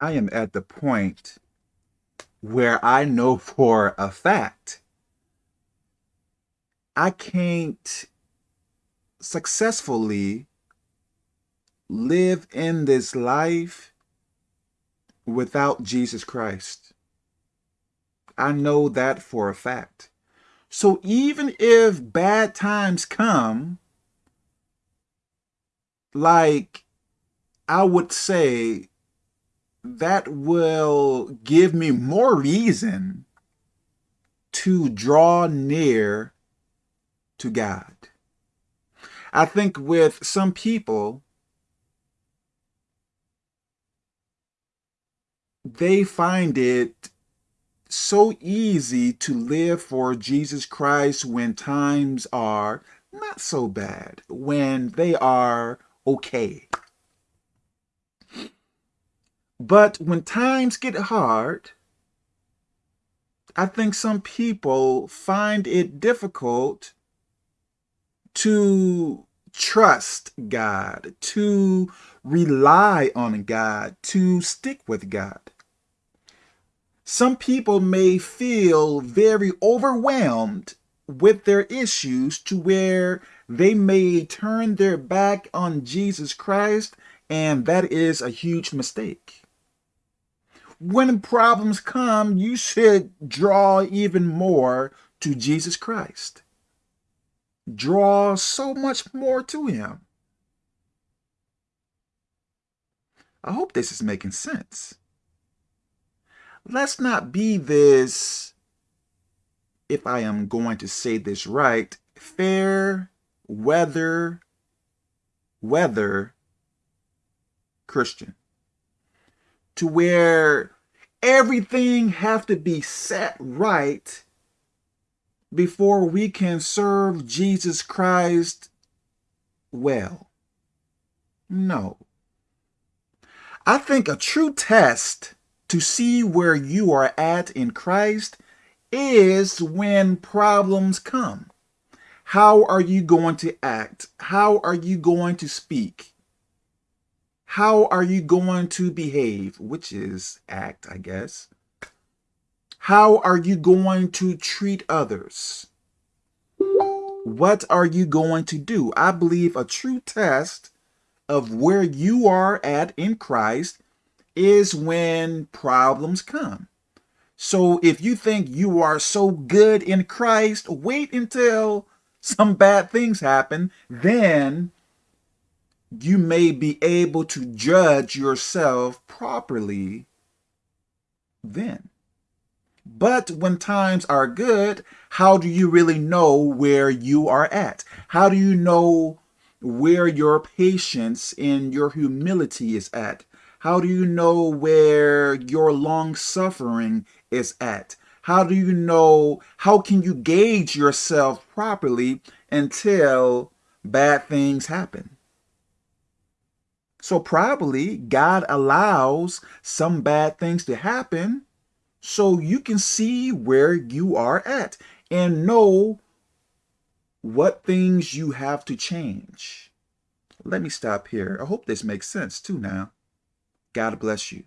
I am at the point where I know for a fact I can't successfully live in this life without Jesus Christ. I know that for a fact. So even if bad times come, like I would say that will give me more reason to draw near to God. I think with some people, they find it so easy to live for Jesus Christ when times are not so bad, when they are okay. But when times get hard, I think some people find it difficult to trust God, to rely on God, to stick with God. Some people may feel very overwhelmed with their issues to where they may turn their back on Jesus Christ, and that is a huge mistake. When problems come, you should draw even more to Jesus Christ. Draw so much more to him. I hope this is making sense let's not be this, if I am going to say this right, fair weather, weather Christian. To where everything have to be set right before we can serve Jesus Christ well. No. I think a true test to see where you are at in Christ is when problems come. How are you going to act? How are you going to speak? How are you going to behave? Which is act, I guess. How are you going to treat others? What are you going to do? I believe a true test of where you are at in Christ is when problems come. So if you think you are so good in Christ, wait until some bad things happen, then you may be able to judge yourself properly then. But when times are good, how do you really know where you are at? How do you know where your patience and your humility is at? How do you know where your long suffering is at? How do you know, how can you gauge yourself properly until bad things happen? So probably God allows some bad things to happen so you can see where you are at and know what things you have to change. Let me stop here. I hope this makes sense too now. God bless you.